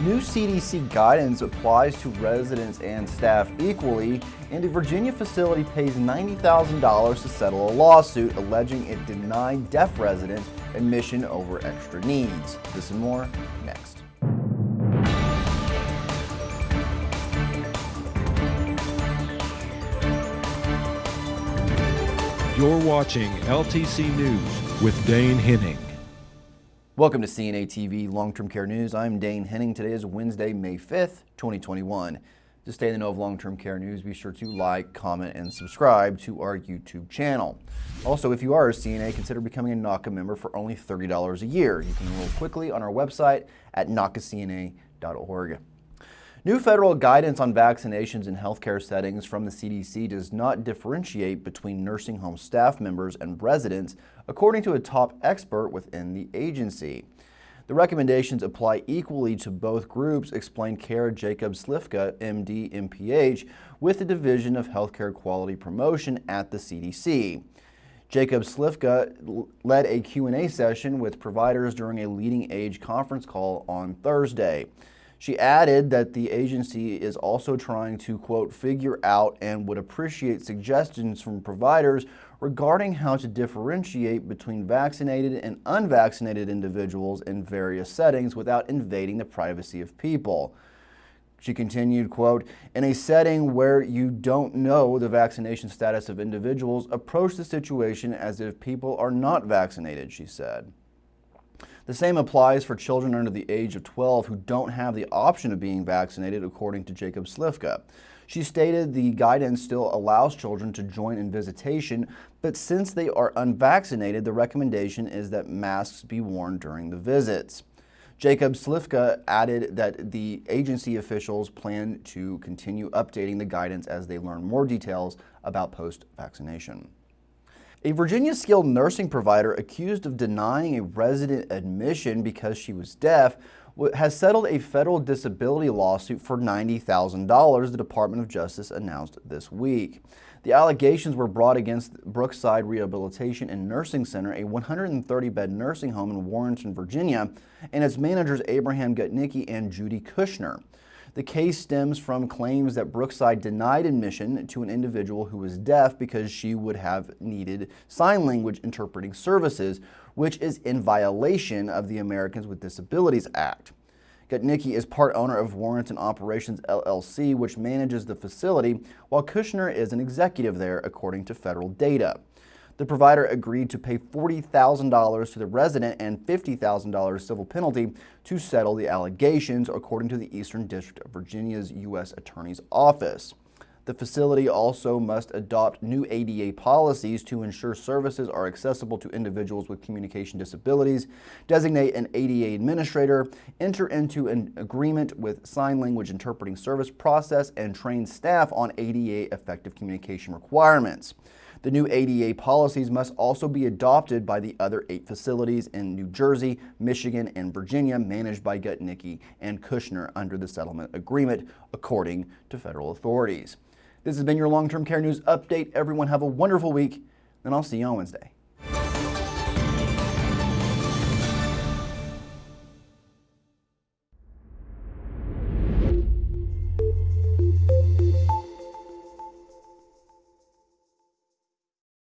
New CDC guidance applies to residents and staff equally, and a Virginia facility pays $90,000 to settle a lawsuit alleging it denied deaf residents admission over extra needs. This and more next. You're watching LTC News with Dane Henning. Welcome to CNA TV Long-Term Care News. I'm Dane Henning. Today is Wednesday, May 5th, 2021. To stay in the know of long-term care news, be sure to like, comment, and subscribe to our YouTube channel. Also, if you are a CNA, consider becoming a NAHCA member for only $30 a year. You can enroll quickly on our website at nahcacna.org. New federal guidance on vaccinations in healthcare settings from the CDC does not differentiate between nursing home staff members and residents, according to a top expert within the agency. The recommendations apply equally to both groups, explained Kara Jacobs Slifka, MD, MPH, with the Division of Healthcare Quality Promotion at the CDC. Jacobs Slifka led a Q&A session with providers during a LeadingAge conference call on Thursday. She added that the agency is also trying to, quote, figure out and would appreciate suggestions from providers regarding how to differentiate between vaccinated and unvaccinated individuals in various settings without invading the privacy of people. She continued, quote, in a setting where you don't know the vaccination status of individuals, approach the situation as if people are not vaccinated, she said. The same applies for children under the age of 12 who don't have the option of being vaccinated, according to Jacobs Slifka. She stated the guidance still allows children to join in visitation, but since they are unvaccinated, the recommendation is that masks be worn during the visits. Jacobs Slifka added that the agency officials plan to continue updating the guidance as they learn more details about post-vaccination. A Virginia skilled nursing provider accused of denying a resident admission because she was deaf has settled a federal disability lawsuit for $90,000, the Department of Justice announced this week. The allegations were brought against Brookside Rehabilitation and Nursing Center, a 130-bed nursing home in Warrenton, Virginia, and its managers Abraham Gutnicki and Judy Kushner. The case stems from claims that Brookside denied admission to an individual who was deaf because she would have needed sign language interpreting services, which is in violation of the Americans with Disabilities Act. Gutnicki is part owner of Warrenton Operations LLC, which manages the facility, while Kushner is an executive there, according to federal data. The provider agreed to pay $40,000 to the resident and $50,000 civil penalty to settle the allegations, according to the Eastern District of Virginia's U.S. Attorney's Office. The facility also must adopt new ADA policies to ensure services are accessible to individuals with communication disabilities, designate an ADA administrator, enter into an agreement with sign language interpreting service process, and train staff on ADA effective communication requirements. The new ADA policies must also be adopted by the other eight facilities in New Jersey, Michigan, and Virginia managed by Gutnicki and Kushner under the settlement agreement, according to federal authorities. This has been your long-term care news update. Everyone have a wonderful week, and I'll see you on Wednesday.